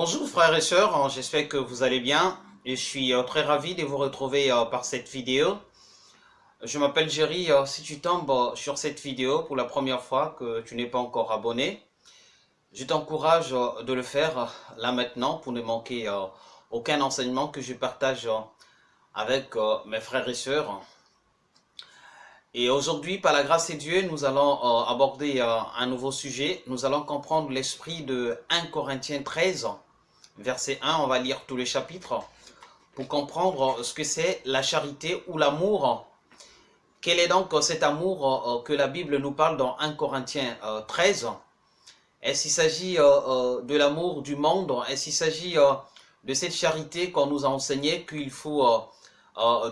Bonjour frères et sœurs, j'espère que vous allez bien je suis euh, très ravi de vous retrouver euh, par cette vidéo. Je m'appelle Jerry, euh, si tu tombes sur cette vidéo pour la première fois que tu n'es pas encore abonné, je t'encourage de le faire là maintenant pour ne manquer aucun enseignement que je partage avec mes frères et sœurs. Et aujourd'hui, par la grâce de Dieu, nous allons aborder un nouveau sujet. Nous allons comprendre l'esprit de 1 Corinthiens 13, verset 1, on va lire tous les chapitres pour comprendre ce que c'est la charité ou l'amour. Quel est donc cet amour euh, que la Bible nous parle dans 1 Corinthiens 13 euh, Est-ce qu'il s'agit euh, de l'amour du monde? Est-ce qu'il s'agit de cette charité qu'on nous a enseigné qu'il faut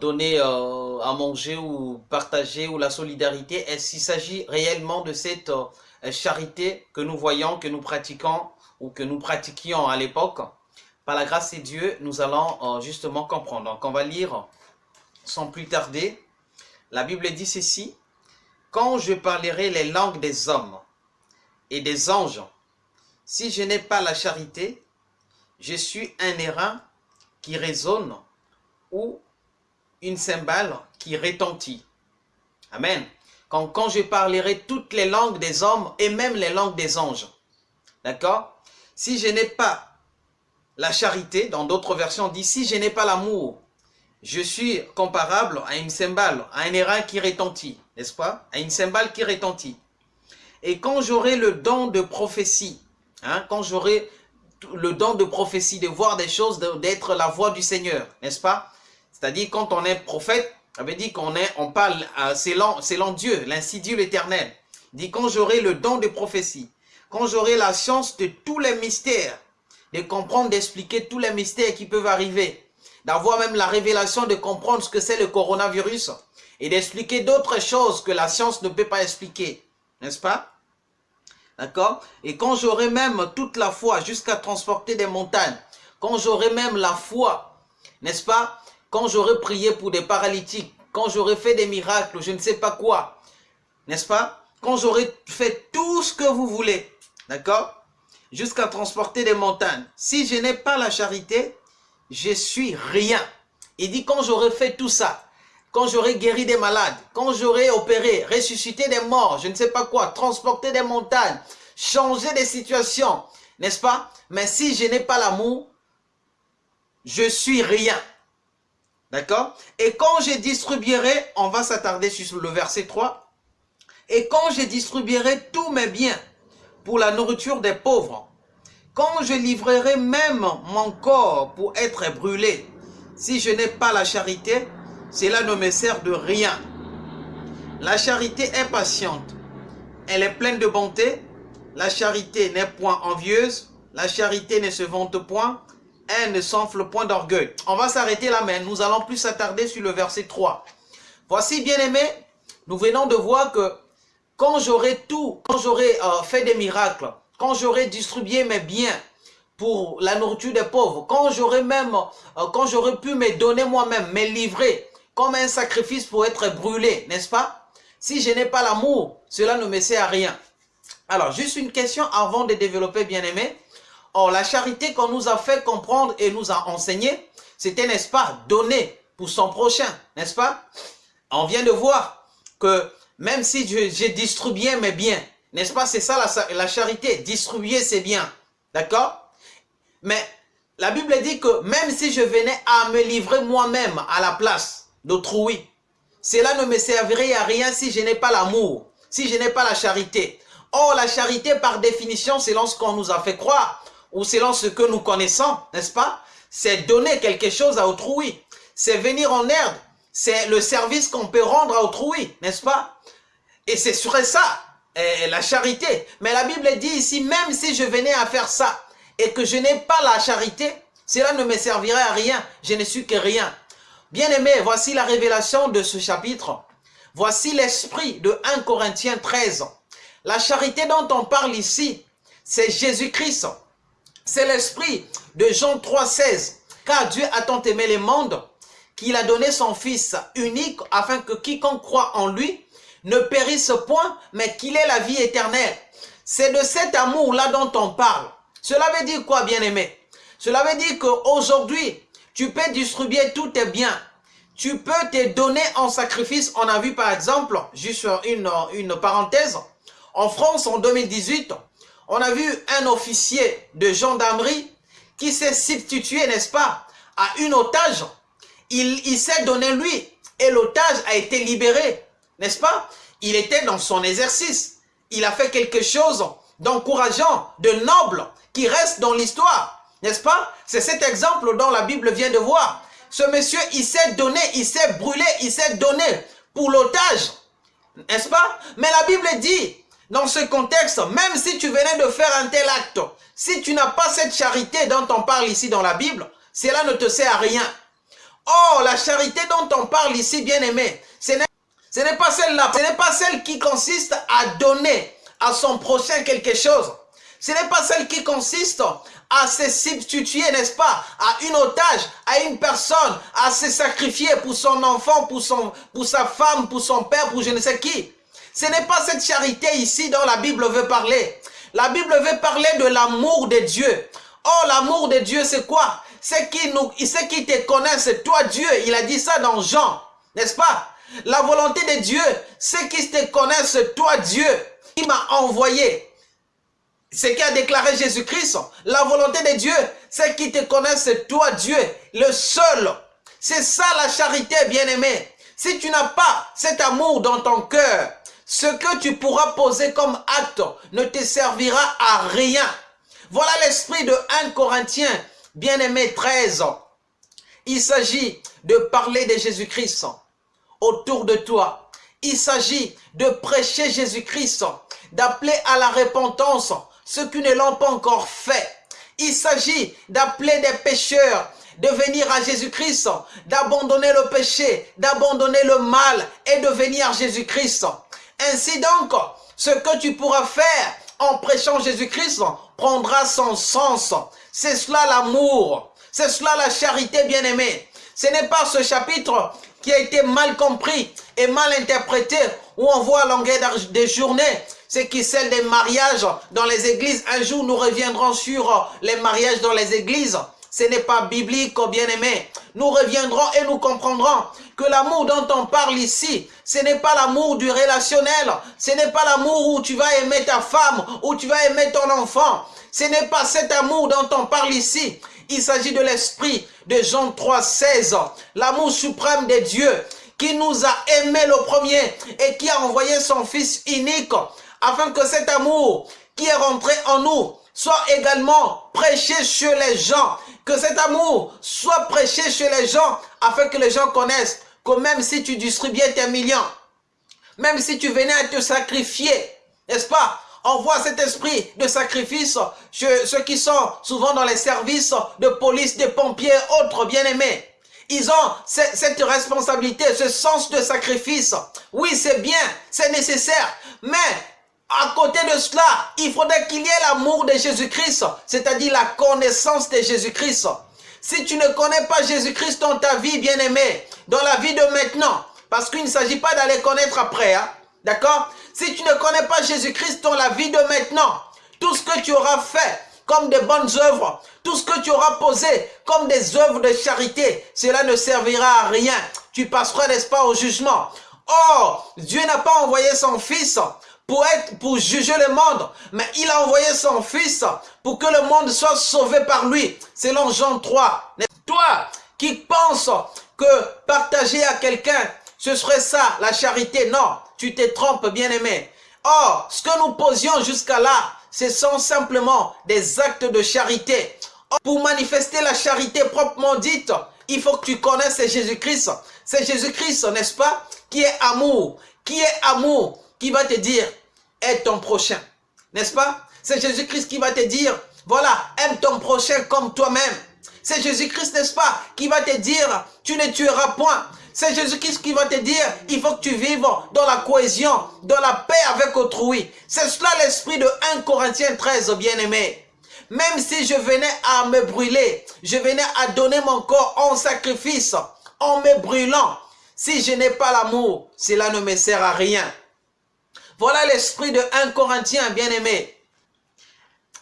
donner à manger ou partager ou la solidarité? Est-ce qu'il s'agit réellement de cette charité que nous voyons, que nous pratiquons ou que nous pratiquions à l'époque, par la grâce de Dieu, nous allons euh, justement comprendre. Donc, on va lire sans plus tarder. La Bible dit ceci. Quand je parlerai les langues des hommes et des anges, si je n'ai pas la charité, je suis un airain qui résonne ou une cymbale qui retentit. Amen. Quand, quand je parlerai toutes les langues des hommes et même les langues des anges. D'accord? Si je n'ai pas la charité, dans d'autres versions on dit, si je n'ai pas l'amour, je suis comparable à une cymbale, à un airain qui retentit, n'est-ce pas? À une cymbale qui retentit. Et quand j'aurai le don de prophétie, hein, quand j'aurai le don de prophétie, de voir des choses, d'être la voix du Seigneur, n'est-ce pas? C'est-à-dire quand on est prophète, ça veut dire qu'on on parle euh, selon Dieu, l'insidieux l'éternel. dit quand j'aurai le don de prophétie, quand j'aurai la science de tous les mystères, de comprendre, d'expliquer tous les mystères qui peuvent arriver, d'avoir même la révélation de comprendre ce que c'est le coronavirus et d'expliquer d'autres choses que la science ne peut pas expliquer, n'est-ce pas? D'accord? Et quand j'aurai même toute la foi jusqu'à transporter des montagnes, quand j'aurai même la foi, n'est-ce pas? Quand j'aurai prié pour des paralytiques, quand j'aurai fait des miracles, je ne sais pas quoi, n'est-ce pas? Quand j'aurai fait tout ce que vous voulez, D'accord? Jusqu'à transporter des montagnes. Si je n'ai pas la charité, je suis rien. Il dit quand j'aurai fait tout ça, quand j'aurai guéri des malades, quand j'aurai opéré, ressuscité des morts, je ne sais pas quoi, transporté des montagnes, changer des situations, n'est-ce pas? Mais si je n'ai pas l'amour, je suis rien. D'accord? Et quand je distribuerai, on va s'attarder sur le verset 3, et quand je distribuerai tous mes biens, pour la nourriture des pauvres. Quand je livrerai même mon corps pour être brûlé, si je n'ai pas la charité, cela ne me sert de rien. La charité est patiente. Elle est pleine de bonté. La charité n'est point envieuse. La charité ne se vante point. Elle ne s'enfle point d'orgueil. On va s'arrêter là, mais nous allons plus s'attarder sur le verset 3. Voici, bien aimé, nous venons de voir que quand j'aurai tout, quand j'aurai euh, fait des miracles, quand j'aurai distribué mes biens pour la nourriture des pauvres, quand j'aurai même, euh, quand j'aurai pu me donner moi-même, me livrer comme un sacrifice pour être brûlé, n'est-ce pas? Si je n'ai pas l'amour, cela ne me sert à rien. Alors, juste une question avant de développer, bien-aimé. Or, la charité qu'on nous a fait comprendre et nous a enseigné, c'était, n'est-ce pas, donner pour son prochain, n'est-ce pas? On vient de voir que même si j'ai distribué mes biens, n'est-ce pas? C'est ça la, charité, distribuer ses biens. D'accord? Mais la Bible dit que même si je venais à me livrer moi-même à la place d'autrui, cela ne me servirait à rien si je n'ai pas l'amour, si je n'ai pas la charité. Or, la charité, par définition, selon ce qu'on nous a fait croire, ou selon ce que nous connaissons, n'est-ce pas? C'est donner quelque chose à autrui. C'est venir en aide. C'est le service qu'on peut rendre à autrui, n'est-ce pas? Et c'est sur ça, eh, la charité. Mais la Bible dit ici, même si je venais à faire ça et que je n'ai pas la charité, cela ne me servirait à rien. Je ne suis que rien. Bien aimé, voici la révélation de ce chapitre. Voici l'esprit de 1 Corinthiens 13. La charité dont on parle ici, c'est Jésus-Christ. C'est l'esprit de Jean 3, 16. Car Dieu a tant aimé le monde qu'il a donné son Fils unique afin que quiconque croit en lui ne périsse point, mais qu'il ait la vie éternelle. C'est de cet amour-là dont on parle. Cela veut dire quoi, bien-aimé? Cela veut dire qu'aujourd'hui, tu peux distribuer tous tes biens. Tu peux te donner en sacrifice. On a vu par exemple, juste une, une parenthèse, en France en 2018, on a vu un officier de gendarmerie qui s'est substitué, n'est-ce pas, à une otage. Il, il s'est donné lui et l'otage a été libéré, n'est-ce pas? Il était dans son exercice. Il a fait quelque chose d'encourageant, de noble, qui reste dans l'histoire, n'est-ce pas? C'est cet exemple dont la Bible vient de voir. Ce monsieur, il s'est donné, il s'est brûlé, il s'est donné pour l'otage, n'est-ce pas? Mais la Bible dit, dans ce contexte, même si tu venais de faire un tel acte, si tu n'as pas cette charité dont on parle ici dans la Bible, cela ne te sert à rien. Oh, la charité dont on parle ici, bien-aimé, ce n'est pas celle-là. Ce n'est pas celle qui consiste à donner à son prochain quelque chose. Ce n'est pas celle qui consiste à se substituer, n'est-ce pas, à une otage, à une personne, à se sacrifier pour son enfant, pour, son, pour sa femme, pour son père, pour je ne sais qui. Ce n'est pas cette charité ici dont la Bible veut parler. La Bible veut parler de l'amour de Dieu. Oh, l'amour de Dieu, c'est quoi? C'est qui, nous, qui te connaissent, toi Dieu. Il a dit ça dans Jean, n'est-ce pas? La volonté de Dieu, c'est qui te connaissent, toi Dieu, qui m'a envoyé. Ce qu'a déclaré Jésus-Christ, la volonté de Dieu, c'est qui te connaissent, toi Dieu, le seul. C'est ça la charité, bien-aimé. Si tu n'as pas cet amour dans ton cœur, ce que tu pourras poser comme acte ne te servira à rien. Voilà l'esprit de 1 Corinthiens, bien-aimé 13. Il s'agit de parler de Jésus-Christ autour de toi. Il s'agit de prêcher Jésus-Christ, d'appeler à la repentance ceux qui ne l'ont pas encore fait. Il s'agit d'appeler des pécheurs de venir à Jésus-Christ, d'abandonner le péché, d'abandonner le mal et de venir à Jésus-Christ. Ainsi donc, ce que tu pourras faire en prêchant Jésus-Christ prendra son sens. C'est cela l'amour. C'est cela la charité bien-aimée. Ce n'est pas ce chapitre qui a été mal compris et mal interprété où on voit à des journées ce qui celle des mariages dans les églises. Un jour, nous reviendrons sur les mariages dans les églises. Ce n'est pas biblique, bien-aimé. Nous reviendrons et nous comprendrons que l'amour dont on parle ici, ce n'est pas l'amour du relationnel. Ce n'est pas l'amour où tu vas aimer ta femme, où tu vas aimer ton enfant. Ce n'est pas cet amour dont on parle ici. Il s'agit de l'esprit de Jean 3, 16. L'amour suprême de Dieu qui nous a aimés le premier et qui a envoyé son Fils unique afin que cet amour qui est rentré en nous soit également prêché chez les gens que cet amour soit prêché chez les gens afin que les gens connaissent que même si tu distribuais tes millions, même si tu venais à te sacrifier, n'est-ce pas? On voit cet esprit de sacrifice ceux qui sont souvent dans les services de police, de pompiers, autres bien-aimés. Ils ont cette responsabilité, ce sens de sacrifice. Oui, c'est bien, c'est nécessaire, mais à côté de cela, il faudrait qu'il y ait l'amour de Jésus-Christ, c'est-à-dire la connaissance de Jésus-Christ. Si tu ne connais pas Jésus-Christ dans ta vie, bien-aimé, dans la vie de maintenant, parce qu'il ne s'agit pas d'aller connaître après, hein, d'accord? Si tu ne connais pas Jésus-Christ dans la vie de maintenant, tout ce que tu auras fait comme des bonnes œuvres, tout ce que tu auras posé comme des œuvres de charité, cela ne servira à rien. Tu passeras, n'est-ce pas, au jugement. Or, Dieu n'a pas envoyé son Fils pour, être, pour juger le monde, mais il a envoyé son Fils pour que le monde soit sauvé par lui, selon Jean 3. Toi qui penses que partager à quelqu'un, ce serait ça, la charité, non, tu te trompes, bien-aimé. Or, ce que nous posions jusqu'à là, ce sont simplement des actes de charité. pour manifester la charité proprement dite, il faut que tu connaisses Jésus-Christ. C'est Jésus-Christ, n'est-ce pas, qui est amour. Qui est amour qui va te dire, aide ton prochain. N'est-ce pas? C'est Jésus-Christ qui va te dire, voilà, aime ton prochain comme toi-même. C'est Jésus-Christ, n'est-ce pas, qui va te dire, tu ne tueras point. C'est Jésus-Christ qui va te dire, il faut que tu vives dans la cohésion, dans la paix avec autrui. C'est cela l'esprit de 1 Corinthiens 13, bien-aimé. Même si je venais à me brûler, je venais à donner mon corps en sacrifice, en me brûlant, si je n'ai pas l'amour, cela ne me sert à rien. Voilà l'esprit de 1 Corinthiens, bien-aimé.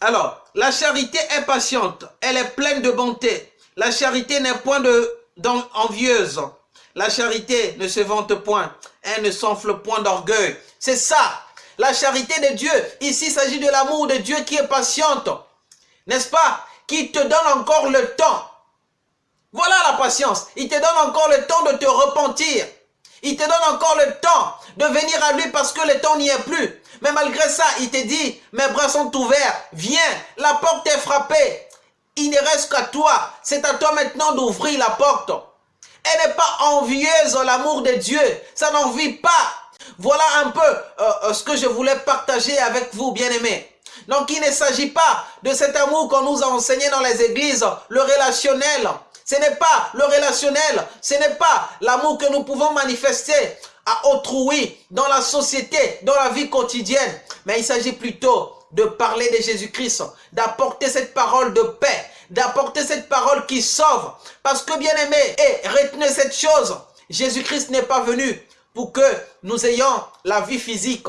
Alors, la charité est patiente, elle est pleine de bonté. La charité n'est point de, envieuse. La charité ne se vante point, elle ne s'enfle point d'orgueil. C'est ça, la charité de Dieu. Ici, il s'agit de l'amour de Dieu qui est patiente, n'est-ce pas? Qui te donne encore le temps. Voilà la patience. Il te donne encore le temps de te repentir. Il te donne encore le temps de venir à lui parce que le temps n'y est plus. Mais malgré ça, il te dit, mes bras sont ouverts, viens, la porte est frappée. Il ne reste qu'à toi. C'est à toi maintenant d'ouvrir la porte. Elle n'est pas envieuse l'amour de Dieu. Ça n'en vit pas. Voilà un peu euh, euh, ce que je voulais partager avec vous, bien-aimés. Donc, il ne s'agit pas de cet amour qu'on nous a enseigné dans les églises, le relationnel. Ce n'est pas le relationnel, ce n'est pas l'amour que nous pouvons manifester à autrui, dans la société, dans la vie quotidienne. Mais il s'agit plutôt de parler de Jésus-Christ, d'apporter cette parole de paix, d'apporter cette parole qui sauve. Parce que bien aimé, et retenez cette chose, Jésus-Christ n'est pas venu pour que nous ayons la vie physique.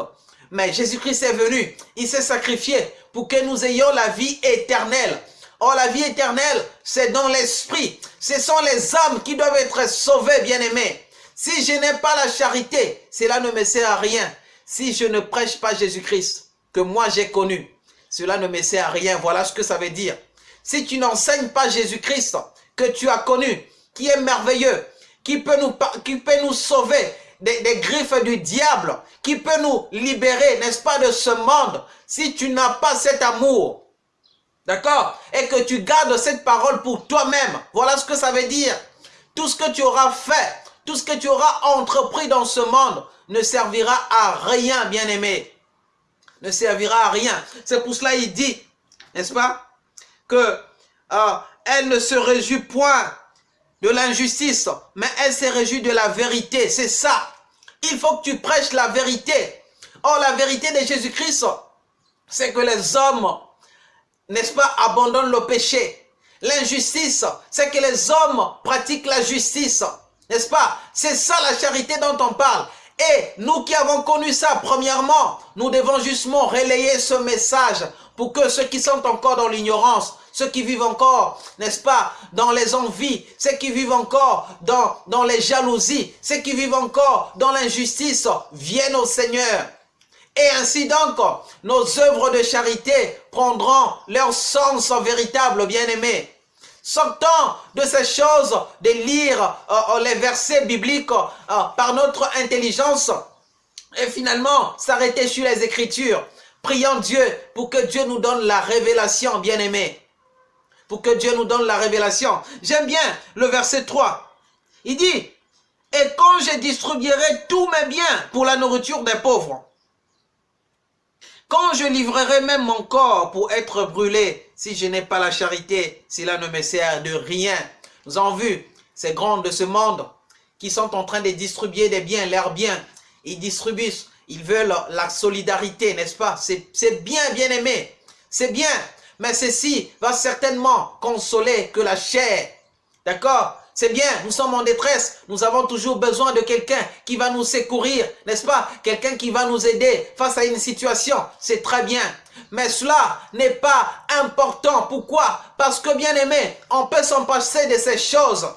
Mais Jésus-Christ est venu, il s'est sacrifié pour que nous ayons la vie éternelle. Or, la vie éternelle, c'est dans l'esprit. Ce sont les âmes qui doivent être sauvées, bien-aimés. Si je n'ai pas la charité, cela ne me sert à rien. Si je ne prêche pas Jésus-Christ, que moi j'ai connu, cela ne me sert à rien. Voilà ce que ça veut dire. Si tu n'enseignes pas Jésus-Christ, que tu as connu, qui est merveilleux, qui peut nous, sauver des, des griffes du diable, qui peut nous libérer, n'est-ce pas, de ce monde, si tu n'as pas cet amour, d'accord, et que tu gardes cette parole pour toi-même, voilà ce que ça veut dire. Tout ce que tu auras fait, tout ce que tu auras entrepris dans ce monde ne servira à rien, bien-aimé. Ne servira à rien. C'est pour cela il dit, n'est-ce pas, que euh, elle ne se réjouit point de l'injustice, mais elle se réjouit de la vérité. C'est ça. Il faut que tu prêches la vérité. Or, la vérité de Jésus-Christ, c'est que les hommes, n'est-ce pas, abandonnent le péché. L'injustice, c'est que les hommes pratiquent la justice. N'est-ce pas? C'est ça la charité dont on parle. Et nous qui avons connu ça, premièrement, nous devons justement relayer ce message pour que ceux qui sont encore dans l'ignorance, ceux qui vivent encore, n'est-ce pas, dans les envies, ceux qui vivent encore dans, les jalousies, ceux qui vivent encore dans l'injustice, viennent au Seigneur. Et ainsi donc, nos œuvres de charité prendront leur sens véritable, bien-aimés. Sortons de ces choses de lire euh, euh, les versets bibliques euh, par notre intelligence et finalement s'arrêter sur les Écritures. Prions Dieu pour que Dieu nous donne la révélation, bien-aimés. Pour que Dieu nous donne la révélation. J'aime bien le verset 3. Il dit, « Et quand je distribuerai tous mes biens pour la nourriture des pauvres, quand je livrerai même mon corps pour être brûlé, si je n'ai pas la charité, cela ne me sert de rien. Nous avons vu ces grands de ce monde qui sont en train de distribuer des biens, leurs biens. Ils distribuent, ils veulent la solidarité, n'est-ce pas? C'est bien, bien aimé. C'est bien. Mais ceci va certainement consoler que la chair. D'accord? C'est bien, nous sommes en détresse, nous avons toujours besoin de quelqu'un qui va nous secourir, n'est-ce pas? Quelqu'un qui va nous aider face à une situation, c'est très bien. Mais cela n'est pas important. Pourquoi? Parce que bien aimé, on peut s'en passer de ces choses.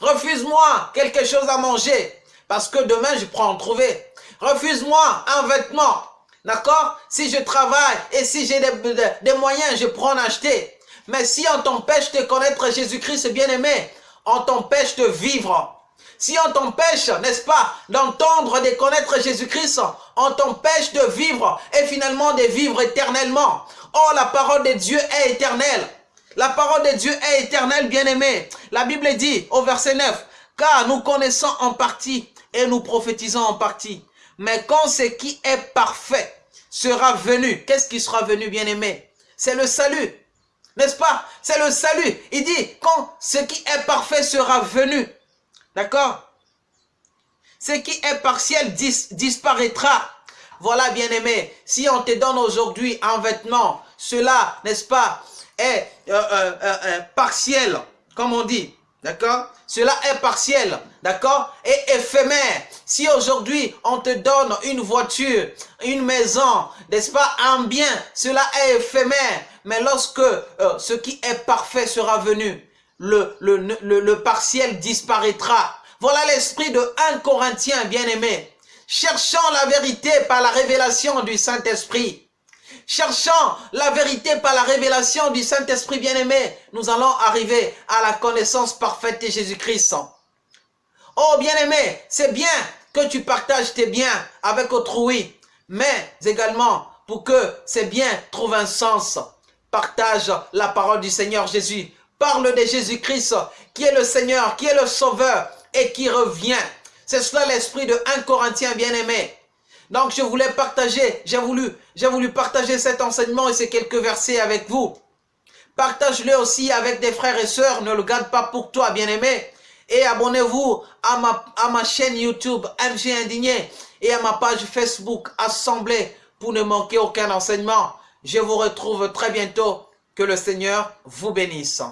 Refuse-moi quelque chose à manger, parce que demain je pourrai en trouver. Refuse-moi un vêtement, d'accord? Si je travaille et si j'ai des, moyens, je pourrai en acheter. Mais si on t'empêche de connaître Jésus-Christ bien-aimé, on t'empêche de vivre. Si on t'empêche, n'est-ce pas, d'entendre, de connaître Jésus-Christ, on t'empêche de vivre et finalement de vivre éternellement. Oh, la parole de Dieu est éternelle. La parole de Dieu est éternelle, bien-aimé. La Bible dit au verset 9, « Car nous connaissons en partie et nous prophétisons en partie. Mais quand ce qui est parfait sera venu, qu'est-ce qui sera venu, bien-aimé? C'est le salut. N'est-ce pas? C'est le salut. Il dit, quand ce qui est parfait sera venu. D'accord? Ce qui est partiel disparaîtra. Voilà, bien-aimé, si on te donne aujourd'hui un vêtement, cela, n'est-ce pas, est euh, euh, euh, partiel, comme on dit. D'accord? Cela est partiel, d'accord? Et éphémère. Si aujourd'hui on te donne une voiture, une maison, n'est-ce pas, un bien, cela est éphémère. Mais lorsque euh, ce qui est parfait sera venu, le, le, le, partiel disparaîtra. Voilà l'esprit de 1 Corinthiens, bien-aimé. Cherchant la vérité par la révélation du Saint-Esprit. Cherchant la vérité par la révélation du Saint-Esprit bien-aimé, nous allons arriver à la connaissance parfaite de Jésus-Christ. Oh bien-aimé, c'est bien que tu partages tes biens avec autrui, mais également pour que ces biens trouvent un sens. Partage la parole du Seigneur Jésus. Parle de Jésus-Christ qui est le Seigneur, qui est le Sauveur et qui revient. C'est cela l'esprit de 1 Corinthiens bien-aimé. Donc je voulais partager, j'ai voulu, j'ai voulu partager cet enseignement et ces quelques versets avec vous. Partage-le aussi avec des frères et sœurs, ne le garde pas pour toi, bien-aimé. Et abonnez-vous à ma, à ma chaîne YouTube MG Indigné et à ma page Facebook Assemblée pour ne manquer aucun enseignement. Je vous retrouve très bientôt. Que le Seigneur vous bénisse.